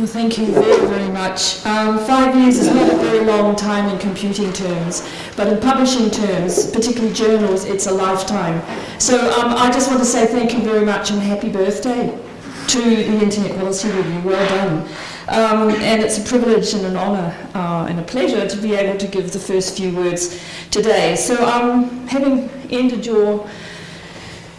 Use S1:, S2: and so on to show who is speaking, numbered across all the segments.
S1: Well, thank you very, very much. Um, five years is not a very long time in computing terms, but in publishing terms, particularly journals, it's a lifetime. So um, I just want to say thank you very much and happy birthday to the Internet Policy Review. Well done. Um, and it's a privilege and an honour uh, and a pleasure to be able to give the first few words today. So um, having ended your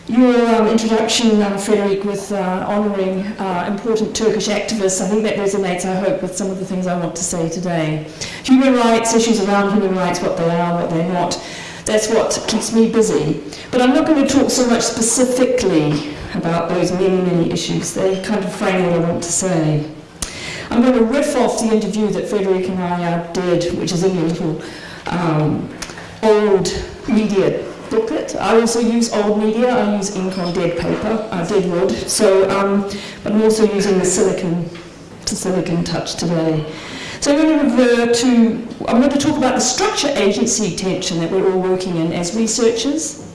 S1: your um, introduction, um, Frederic, with uh, honouring uh, important Turkish activists, I think that resonates, I hope, with some of the things I want to say today. Human rights, issues around human rights, what they are, what they're not, that's what keeps me busy. But I'm not going to talk so much specifically about those many, many issues. They kind of frame what I want to say. I'm going to riff off the interview that Frederic and I uh, did, which is in your little um, old media booklet. I also use old media. I use ink on dead paper, uh, dead wood. So, um, but I'm also using the silicon, the silicon touch today. So I'm going to refer to, I'm going to talk about the structure-agency tension that we're all working in as researchers,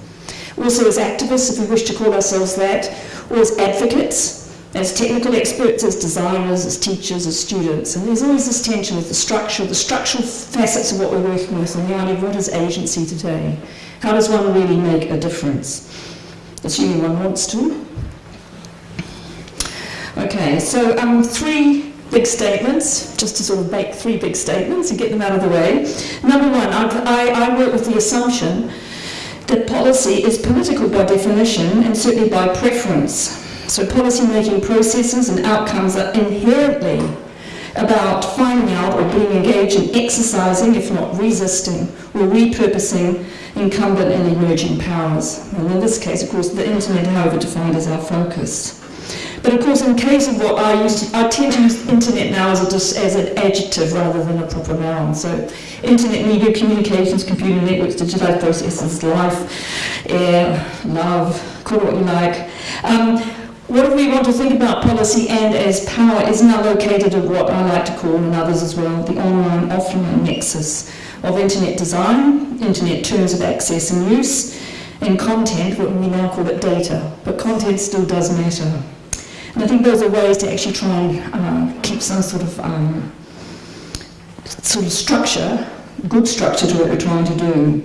S1: also as activists, if we wish to call ourselves that, or as advocates, as technical experts, as designers, as teachers, as students. And there's always this tension with the structure, the structural facets of what we're working with, and the idea of what is agency today. How does one really make a difference? Assuming one wants to. Okay, so um, three big statements, just to sort of make three big statements and get them out of the way. Number one, I, I work with the assumption that policy is political by definition and certainly by preference. So policy-making processes and outcomes are inherently about finding out or being engaged in exercising, if not resisting, or repurposing incumbent and emerging powers. And in this case, of course, the internet, however, defined is our focus. But of course, in case of what I used to, I tend to use internet now as, a, as an adjective rather than a proper noun. So internet media, communications, computer networks, digitized processes, life, air, love, call it what you like. Um, what if we want to think about policy and as power is now located at what I like to call, and others as well, the online-offline nexus of internet design, internet terms of access and use, and content, what we now call it data. But content still does matter. And I think those are ways to actually try and uh, keep some sort of um, sort of structure, good structure to what we're trying to do.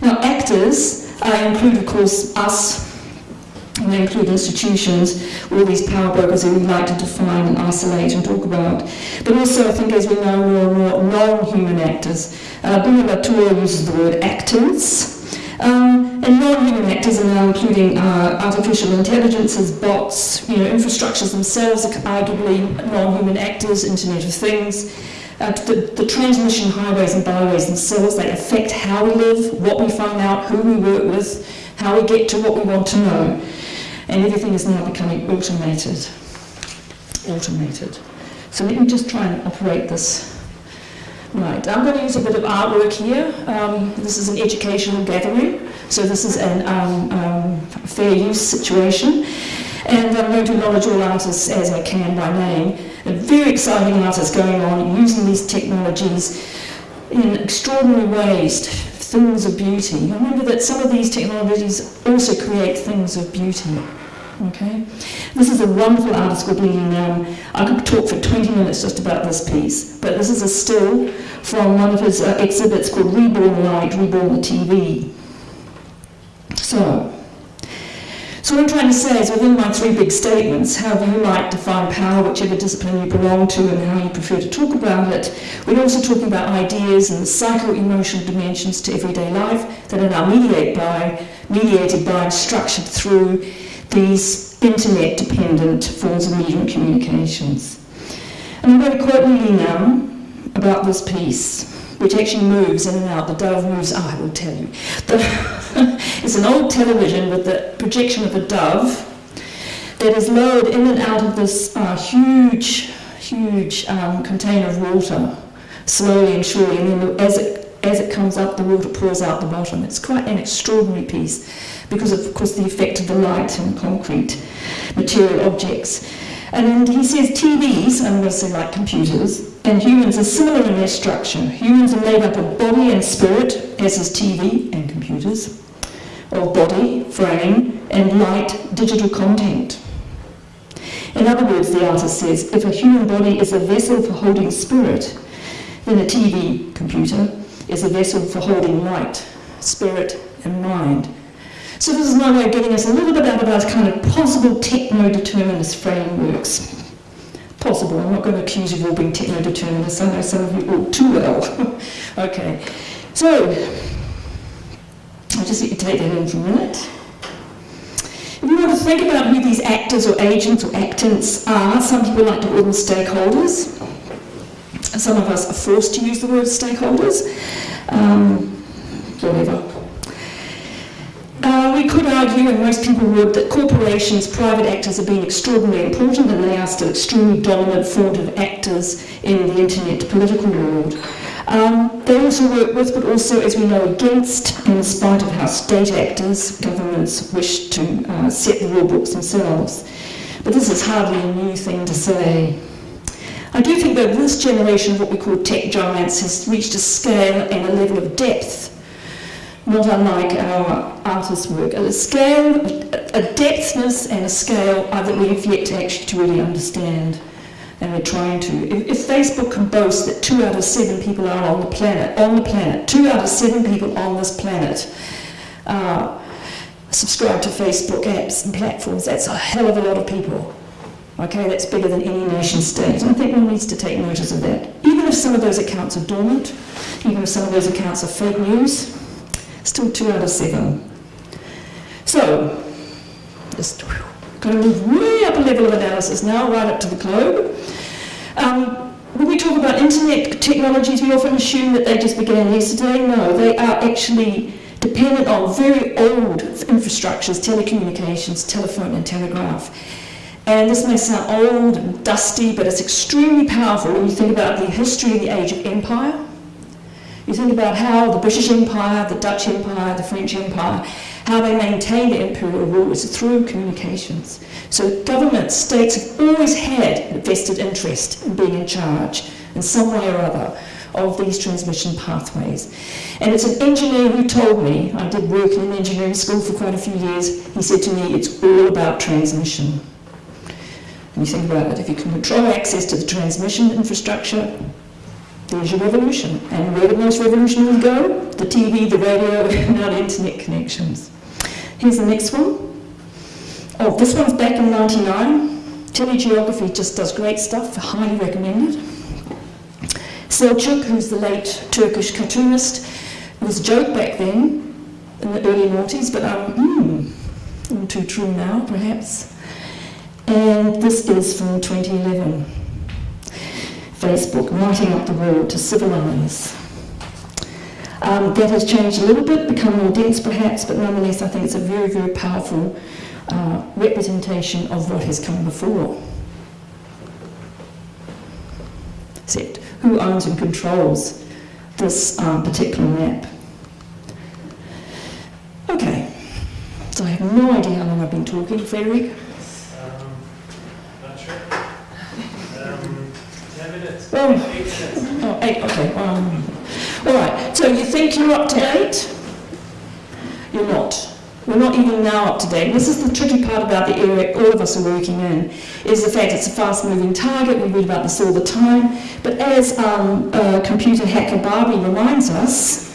S1: Now actors, I include of course us, and include institutions, all these power brokers who we like to define and isolate and talk about. But also I think as we know more and more non-human actors. Uh, Latour uses the word actors. Um, and non-human actors are now including uh, artificial intelligences, bots, you know, infrastructures themselves are arguably non-human actors, Internet of Things. Uh, the, the, transmission highways and byways themselves, they affect how we live, what we find out, who we work with, how we get to what we want to know. And everything is now becoming automated. Automated. So let me just try and operate this Right, I'm going to use a bit of artwork here. Um, this is an educational gathering, so this is an um, um, fair use situation. And I'm going to acknowledge all artists as I can by name. A very exciting artists going on using these technologies in extraordinary ways, things of beauty. Remember that some of these technologies also create things of beauty. Okay, this is a wonderful called Lee Lee Nam. I could talk for 20 minutes just about this piece, but this is a still from one of his uh, exhibits called Reborn Light, Reborn the TV. So, so what I'm trying to say is within my three big statements, however you might define power, whichever discipline you belong to and how you prefer to talk about it, we're also talking about ideas and the psycho-emotional dimensions to everyday life that are now mediated by, mediated by and structured through these internet-dependent forms of media and communications. And I'm going to quote Lee Lee now about this piece, which actually moves in and out. The dove moves, oh, I will tell you. It's an old television with the projection of a dove that is lowered in and out of this uh, huge, huge um, container of water, slowly and surely, and then as it as it comes up, the water pours out the bottom. It's quite an extraordinary piece because of, course, the effect of the light and concrete material objects. And he says TVs, I'm going to say like computers, and humans are similar in their structure. Humans are made up of body and spirit, as is TV and computers, of body, frame, and light, digital content. In other words, the artist says, if a human body is a vessel for holding spirit, then a TV computer is a vessel for holding light, spirit, and mind. So this is my way of getting us a little bit out of our kind of possible techno-determinist frameworks. Possible, I'm not going to accuse you of all being techno-determinists, I know some of you all too well. okay, so I'll just let you take that in for a minute. If you want to think about who these actors or agents or actants are, some people like to call them stakeholders. Some of us are forced to use the word stakeholders. Um, whatever. Uh, we could argue, and most people would, that corporations, private actors have been extraordinarily important and they are still extremely dominant formative actors in the internet political world. Um, they also work with, but also, as we know, against, in spite of how state actors, governments wish to uh, set the rule books themselves. But this is hardly a new thing to say. I do think that this generation of what we call tech giants has reached a scale and a level of depth, not unlike our artists' work, a scale, a depthness and a scale that we've yet to actually to really understand and we're trying to. If, if, Facebook can boast that two out of seven people are on the planet, on the planet, two out of seven people on this planet uh, subscribe to Facebook apps and platforms, that's a hell of a lot of people. Okay, that's bigger than any nation state. I think one needs to take notice of that. Even if some of those accounts are dormant, even if some of those accounts are fake news, still two out of seven. So, just going to move way up a level of analysis now, right up to the globe. Um, when we talk about internet technologies, we often assume that they just began yesterday. No, they are actually dependent on very old infrastructures, telecommunications, telephone and telegraph. And this may sound old and dusty, but it's extremely powerful when you think about the history of the age of empire. You think about how the British Empire, the Dutch Empire, the French Empire, how they maintained their imperial rule is through communications. So governments, states have always had a vested interest in being in charge in some way or other of these transmission pathways. And it's an engineer who told me, I did work in an engineering school for quite a few years, he said to me, it's all about transmission. And you think about it, if you can control access to the transmission infrastructure, there's your revolution. And where did most revolutions go? The TV, the radio, and internet connections. Here's the next one. Oh, this one's back in 99. Telegeography just does great stuff, highly recommended. Selçuk, who's the late Turkish cartoonist, was a joke back then, in the early noughties, but um, mm, too true now, perhaps. And this is from 2011. Facebook, writing up the world to civilize. Um, that has changed a little bit, become more dense perhaps, but nonetheless I think it's a very, very powerful uh, representation of what has come before. Except who owns and controls this um, particular map? Okay, so I have no idea how long I've been talking, Frederic.
S2: Um, not sure. Um, ten minutes.
S1: Oh.
S2: Eight minutes.
S1: Oh, eight, okay. Um, all right, so you think you're up to date? You're not. We're not even now up to date. This is the tricky part about the area all of us are working in, is the fact it's a fast-moving target. We read about this all the time. But as um, uh, computer hacker Barbie reminds us,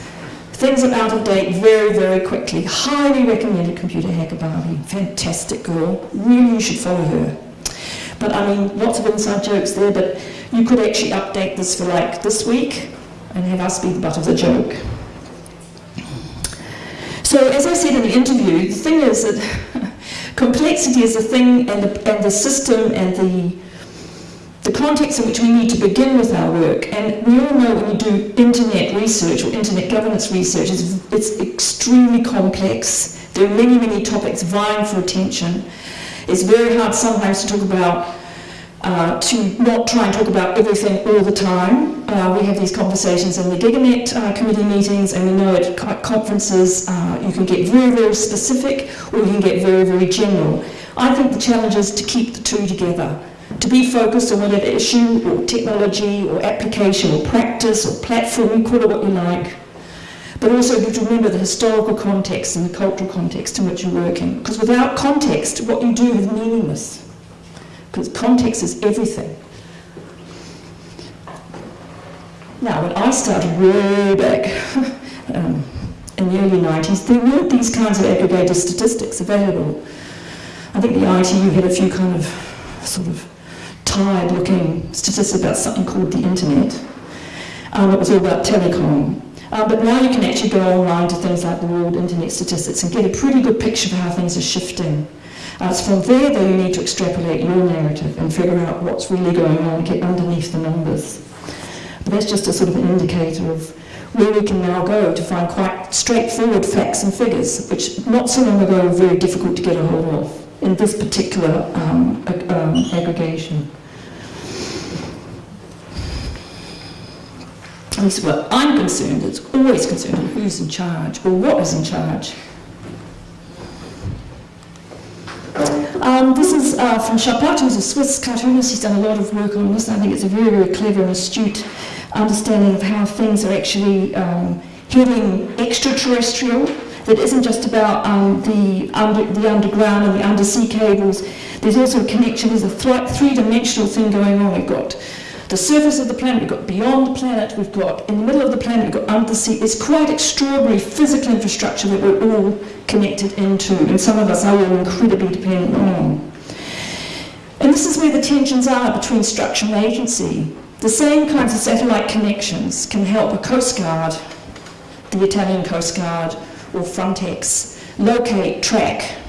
S1: things are out of date very, very quickly. Highly recommended computer hacker Barbie. Fantastic girl. Really, you should follow her. But I mean, lots of inside jokes there, but you could actually update this for like this week and have us be the butt of the joke. So as I said in the interview, the thing is that complexity is the thing and the, and the system and the, the context in which we need to begin with our work. And we all know when you do internet research or internet governance research, it's, it's extremely complex. There are many, many topics vying for attention. It's very hard sometimes to talk about uh, to not try and talk about everything all the time. Uh, we have these conversations in the GigaNet uh, committee meetings and we know at conferences uh, you can get very, very specific or you can get very, very general. I think the challenge is to keep the two together, to be focused on whatever issue or technology or application or practice or platform, you call it what you like, but also to remember the historical context and the cultural context in which you're working. Because without context, what you do is meaningless because context is everything. Now, when I started way back um, in the early 90s, there weren't these kinds of aggregated statistics available. I think the ITU had a few kind of sort of tired looking statistics about something called the internet. Um, it was all about telecom. Uh, but now you can actually go online to things like the World Internet Statistics and get a pretty good picture of how things are shifting. Uh, it's from there, though, you need to extrapolate your narrative and figure out what's really going on get underneath the numbers. But that's just a sort of an indicator of where we can now go to find quite straightforward facts and figures, which not so long ago were very difficult to get a hold of in this particular um, um, aggregation. Least where I'm concerned, it's always concerned with who's in charge or what is in charge. Um, this is uh, from Chappatte, who's a Swiss cartoonist. He's done a lot of work on this. I think it's a very, very clever and astute understanding of how things are actually um, heading extraterrestrial. That isn't just about um, the, under, the underground and the undersea cables. There's also a connection. There's a th- three-dimensional thing going on. We've got the surface of the planet, we've got beyond the planet, we've got in the middle of the planet, we've got under the sea. It's quite extraordinary physical infrastructure that we're all connected into, and some of us are all incredibly dependent on. And this is where the tensions are between structure and agency. The same kinds of satellite connections can help a Coast Guard, the Italian Coast Guard, or Frontex, locate, track,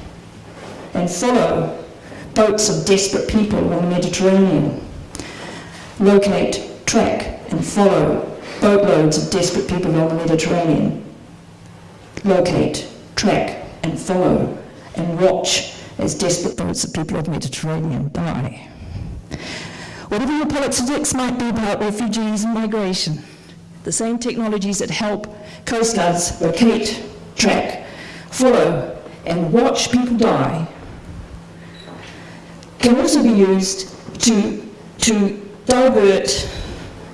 S1: and follow boats of desperate people on the Mediterranean locate, track, and follow boatloads of desperate people on the Mediterranean. Locate, track, and follow, and watch as desperate boats of people on the Mediterranean die. Whatever your politics might be about refugees and migration, the same technologies that help coast guards locate, track, follow, and watch people die can also be used to, to divert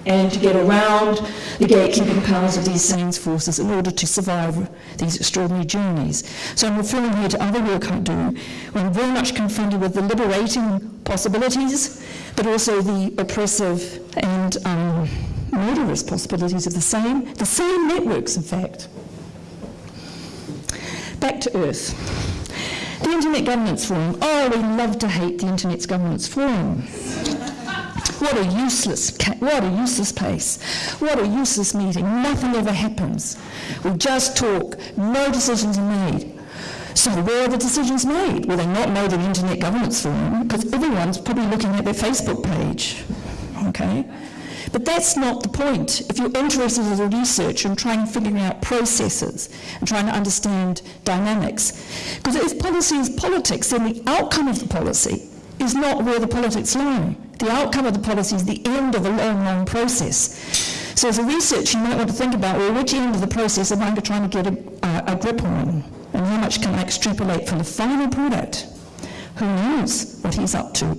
S1: and to get around the gatekeeping powers of these same forces in order to survive these extraordinary journeys. So I'm referring here to other work I do when I'm very much confronted with the liberating possibilities, but also the oppressive and um, murderous possibilities of the same, the same networks, in fact. Back to Earth. The Internet Governance Forum. Oh, we love to hate the Internet Governance Forum. What a useless, what a useless place. What a useless meeting. Nothing ever happens. We just talk. No decisions are made. So where are the decisions made? Well, they're not made in Internet Governance Forum because everyone's probably looking at their Facebook page. Okay? But that's not the point. If you're interested as a researcher in trying to figure out processes and trying to understand dynamics, because if policy is politics, then the outcome of the policy is not where the politics lie. The outcome of the policy is the end of a long, long process. So as a researcher, you might want to think about, well, which end of the process am I trying to get a, a, a grip on? And how much can I extrapolate from the final product? Who knows what he's up to?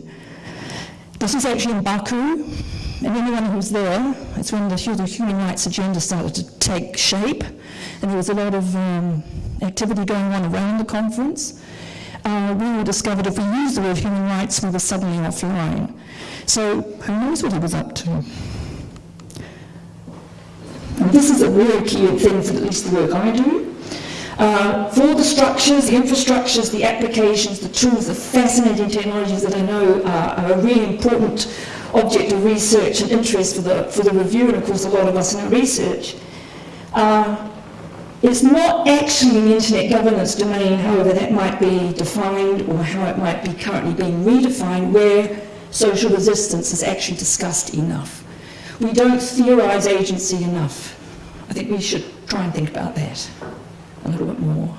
S1: This is actually in Baku, and anyone who's there, it's when the, the human rights agenda started to take shape, and there was a lot of um, activity going on around the conference. Uh, we all discovered if we used the word human rights, we were suddenly offline. So who knows what he was up to? And this is a really key thing for at least the work I do. Uh, for the structures, the infrastructures, the applications, the tools, the fascinating technologies that I know are, are a really important object of research and interest for the, for the review, and of course a lot of us in research. Uh, it's not actually internet governance domain, however that might be defined or how it might be currently being redefined, where social resistance is actually discussed enough. We don't theorize agency enough. I think we should try and think about that a little bit more.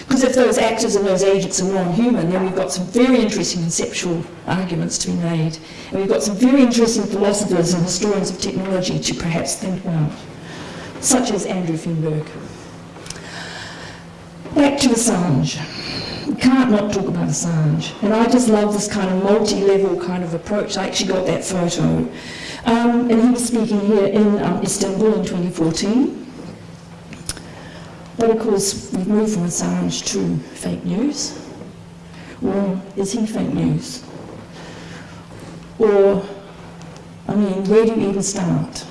S1: Because if those actors and those agents are non-human, then we've got some very interesting conceptual arguments to be made. And we've got some very interesting philosophers and historians of technology to perhaps think about, such as Andrew Feenberg. To Assange. We can't not talk about Assange. And I just love this kind of multi-level kind of approach. I actually got that photo. Um, and he was speaking here in um, Istanbul in 2014. But of course, we've moved from Assange to fake news. Well, is he fake news? Or, I mean, where do you even start?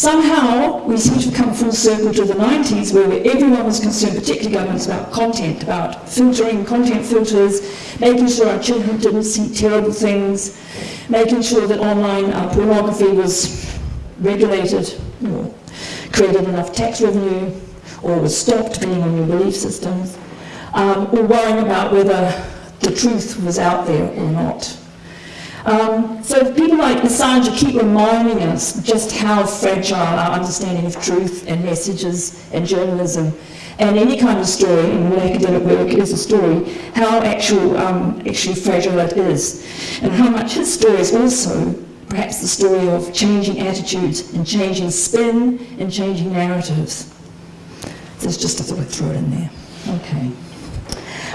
S1: Somehow, we seem to have come full circle to the 90s where everyone was concerned, particularly governments, about content, about filtering, content filters, making sure our children didn't see terrible things, making sure that online uh, pornography was regulated, or created enough tax revenue, or was stopped, depending on your belief systems, um, or worrying about whether the truth was out there or not. Um, so people like Assange keep reminding us just how fragile our understanding of truth and messages and journalism and any kind of story, and all academic work is a story, how actual, um, actually fragile it is. And how much his story is also perhaps the story of changing attitudes and changing spin and changing narratives. There's just a thought I'd throw it in there. Okay.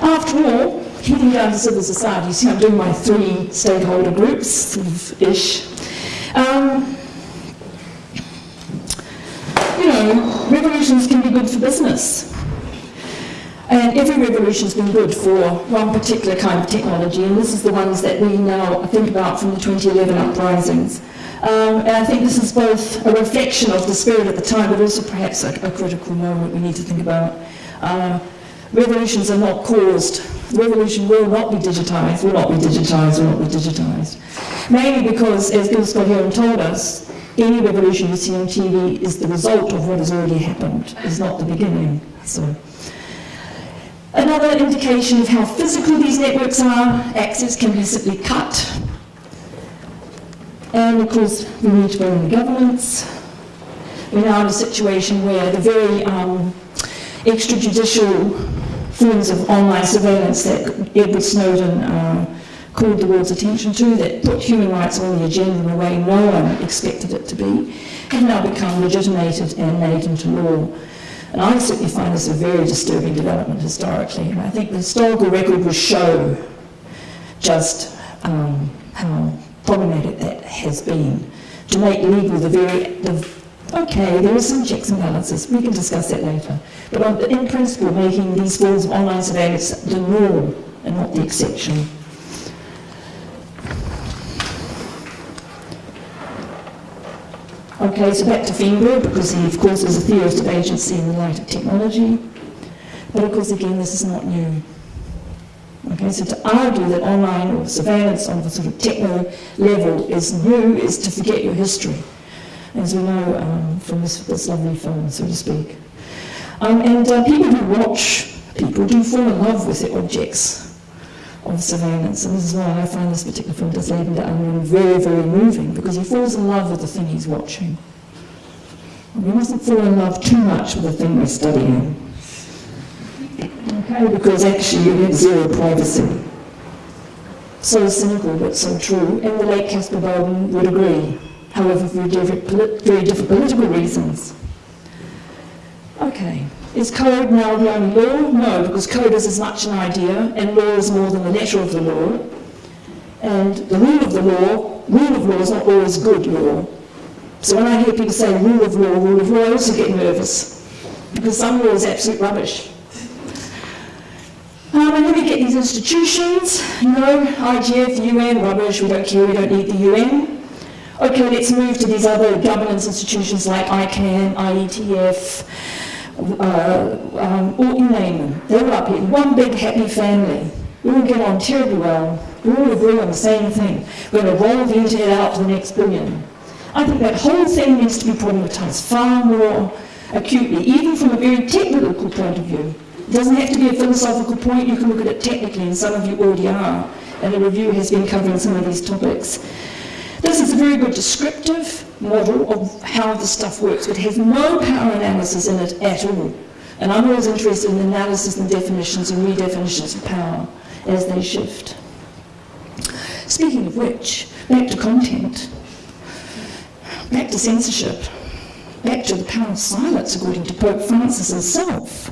S1: After all, heading down to civil society, see I'm doing my three stakeholder groups-ish. Um, you know, revolutions can be good for business. And every revolution's been good for one particular kind of technology, and this is the ones that we now think about from the 2011 uprisings. Um, and I think this is both a reflection of the spirit at the time, but also perhaps a, a critical moment we need to think about. Uh, revolutions are not caused. Revolution will not be digitized, will not be digitized, will not be digitized. Mainly because, as Gil Scott Heron told us, any revolution you see on TV is the result of what has already happened, it's not the beginning. So. Another indication of how physical these networks are, access can be simply cut. And of course, we need to go in the governments. We're now in a situation where the very um, extrajudicial forms of online surveillance that Edward Snowden uh, called the world's attention to, that put human rights on the agenda in a way no one expected it to be, have now become legitimated and made into law. And I certainly find this a very disturbing development historically. And I think the historical record will show just um, how problematic that has been to make legal the very, the, okay, there are some checks and balances, we can discuss that later. But in principle, making these forms of online surveillance the norm and not the exception. Okay, so back to Feenberg, because he, of course, is a theorist of agency in the light of technology. But of course, again, this is not new. Okay, so to argue that online or surveillance on a sort of techno level is new is to forget your history, as we know um, from this, this, lovely film, so to speak. Um, and uh, people who watch people do fall in love with the objects of surveillance. And this is why I find this particular film, der Anderen, very, very moving, because he falls in love with the thing he's watching. We mustn't fall in love too much with the thing we're studying. Okay, because actually you get zero privacy. So cynical, but so true. And the late Caspar Bowden would agree, however, for very, different political reasons. Okay. Is code now the only law? No, because code is as much an idea, and law is more than the letter of the law. And the rule of the law, rule of law is not always good law. So when I hear people say rule of law, rule of law, I also get nervous, because some law is absolute rubbish. Um, and then we get these institutions, you know, IGF, UN, rubbish, we don't care, we don't need the UN. Okay, let's move to these other governance institutions like ICANN, IETF, uh, um, or you name them. They're up here, one big happy family. We all get on terribly well. We all agree on the same thing. We're going to roll the internet out to the next billion. I think that whole thing needs to be problematized far more acutely, even from a very technical point of view. It doesn't have to be a philosophical point, you can look at it technically, and some of you already are, and the review has been covering some of these topics. This is a very good descriptive model of how the stuff works, but has no power analysis in it at all. And I'm always interested in analysis and definitions and redefinitions of power as they shift. Speaking of which, back to content, back to censorship, back to the power of silence according to Pope Francis himself.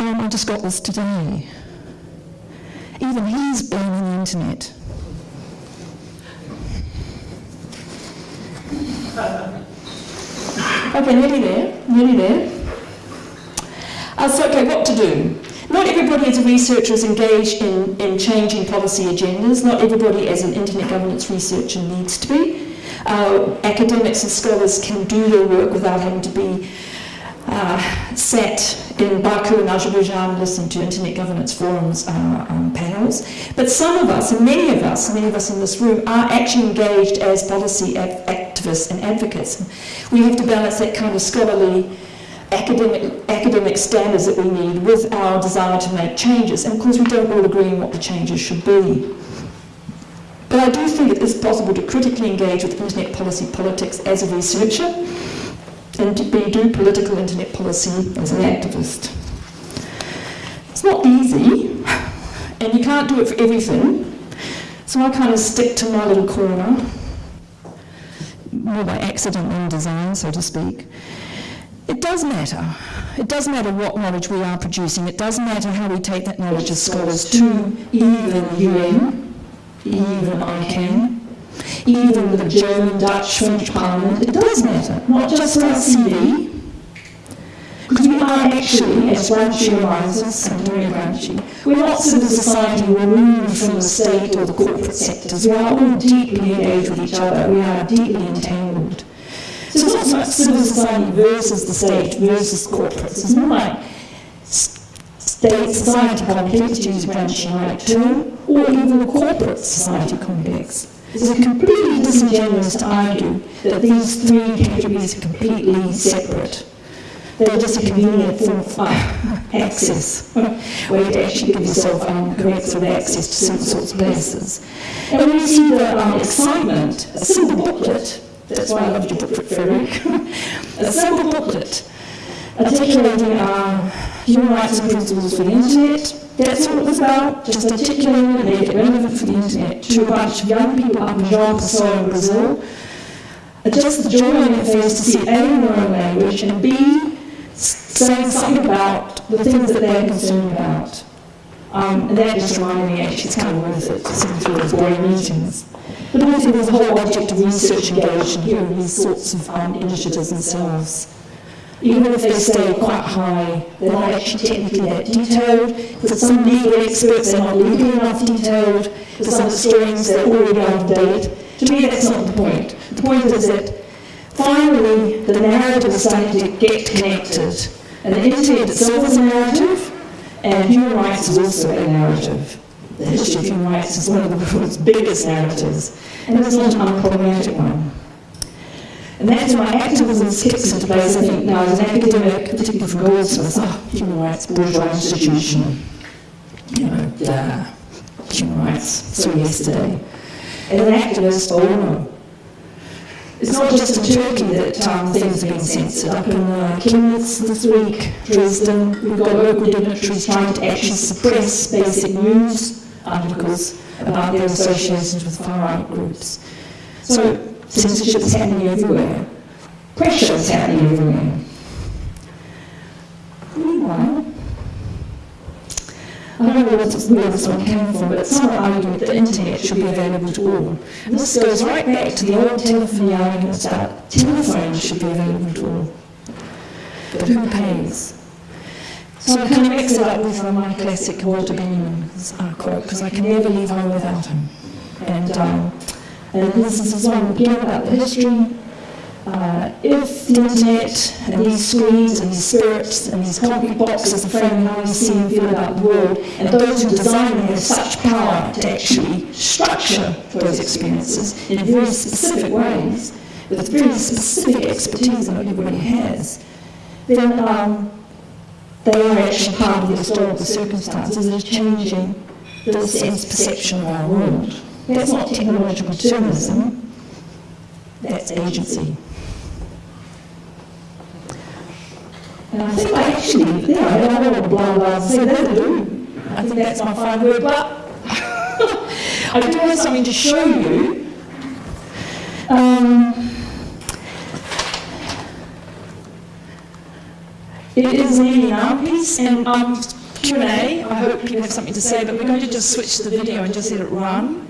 S1: Um, I just got this today. Even he's blaming the internet. Okay, nearly there, nearly there. Uh, so, okay, what to do? Not everybody as a researcher is engaged in, in changing policy agendas. Not everybody as an internet governance researcher needs to be. Uh, academics and scholars can do their work without having to be uh, sat in Baku in Azerbaijan listening to internet governance forums uh, um, panels. But some of us, and many of us, many of us in this room, are actually engaged as policy activists and advocates. We have to balance that kind of scholarly academic, academic standards that we need with our desire to make changes. And of course, we don't all agree on what the changes should be. But I do think it is possible to critically engage with internet policy politics as a researcher and to be, do political internet policy as an activist. It's not easy, and you can't do it for everything. So I kind of stick to my little corner, more by accident than design, so to speak. It does matter. It does matter what knowledge we are producing. It does matter how we take that knowledge as scholars to even UN, even ICANN, even the German, Dutch, French Parliament. It does matter, not just our CV. Because we are actually, as Gramsci and Maria Gramsci, we're not civil society removed from the state or the corporate sectors. We are all deeply engaged with each other. We are deeply entangled. So it's not so much civil society versus the state versus corporates. It's not like state society complex, to use a Gramsci-like term, or even the corporate society complex. It's completely disingenuous to argue that these three categories are completely separate. They're just a convenient form of access, where you actually give yourself um, correct sort of access to certain sorts of places. And when you see the um, excitement, a simple booklet, that's why I loved your booklet, Frederic, a simple booklet articulating uh, human rights and principles for the internet, that's what it was about, just articulating it, make it relevant for the internet to a bunch of young people up in João Pessoa in Brazil. Just the joy in their face to see A, own language, and B, saying something about the things that they're concerned about. Um, and that just reminded me, actually, it's kind of worth it to sit through those boring meetings. But also there's a whole object of research engaged in here, these sorts of um, initiatives themselves. Even if they stay quite high, they're not actually technically that detailed. For some legal experts, they're not legally enough detailed. For some historians, they're already out of date. To me, that's not the point. The point is that finally the narrative is starting to get connected. And the internet itself is a narrative, and human rights is also a narrative. The history of human rights is one of the world's biggest narratives, and it's not an unproblematic one. And that's why activism kicks into place, I think, now as an academic, particularly from Goldsmith, oh, human rights, bourgeois institution, you know, duh, human rights, so yesterday. As an activist, oh no. It's not just in Turkey that um, things are being censored. Up in uh, Chemnitz this week, Dresden, we've got local dignitaries trying to actually suppress basic news articles about their associations with far-right groups. So censorship is happening everywhere. Pressure is happening everywhere. Meanwhile, I don't know where this, one came from, but some arguing that the internet should be available to all. And this goes right back to the old telephony arguments about telephones should be available to all. But who pays? So I kind of mix it up with my classic Walter Benjamin's quote, because I can never leave home without him. And, um, and this is one again about the history. Uh, if the internet and these screens and these spirits and these concrete boxes are framing how we see and feel about the world, and those who design them have such power to actually structure those experiences in very specific ways, with very specific expertise that everybody has, then um, they are actually part of the historical circumstances that are changing the sense perception of our world. That's not technological determinism, that's agency. And I think I actually, yeah, I don't want to blah blah say that do. I think that's my final word, but I do have something to show you. Um, it is nearly our piece, and um, Q&A, I hope people have something to say, but we're going to just switch the video and just let it run.